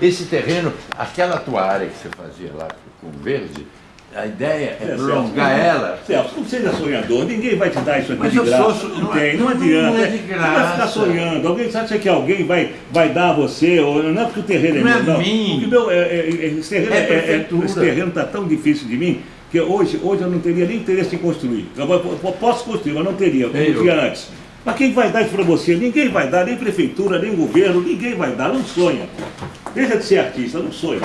esse terreno, aquela tua área que você fazia lá com verde, a ideia é, É, prolongar Celso, ela. Celso, não seja sonhador, ninguém vai te dar isso aqui Mas de graça. sou- não, não tem, é- não não adianta. é de Você vai ficar graça. sonhando. Alguém você acha que alguém vai, vai dar a você, ou não é porque o terreno Não é é meu, não. mim. Porque meu, é, é, é, esse terreno É é- é- prefeitura. esse terreno está tão difícil de mim que hoje, hoje eu não teria nem interesse em construir. Eu, eu- eu posso construir, mas não teria, como Eu. tinha antes. Mas quem vai dar isso para você? Ninguém vai dar, nem prefeitura, nem governo, ninguém vai dar, não sonha. Deixa de ser artista, não sonha.